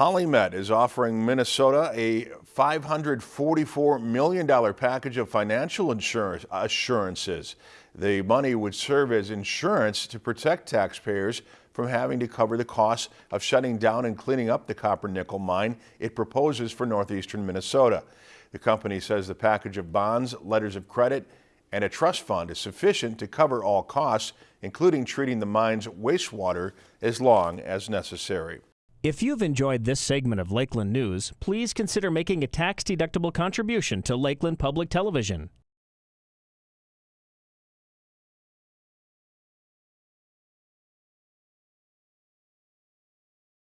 PolyMet is offering Minnesota a $544 million package of financial insurance assurances. The money would serve as insurance to protect taxpayers from having to cover the costs of shutting down and cleaning up the copper nickel mine it proposes for northeastern Minnesota. The company says the package of bonds, letters of credit, and a trust fund is sufficient to cover all costs, including treating the mine's wastewater as long as necessary. If you've enjoyed this segment of Lakeland News, please consider making a tax-deductible contribution to Lakeland Public Television.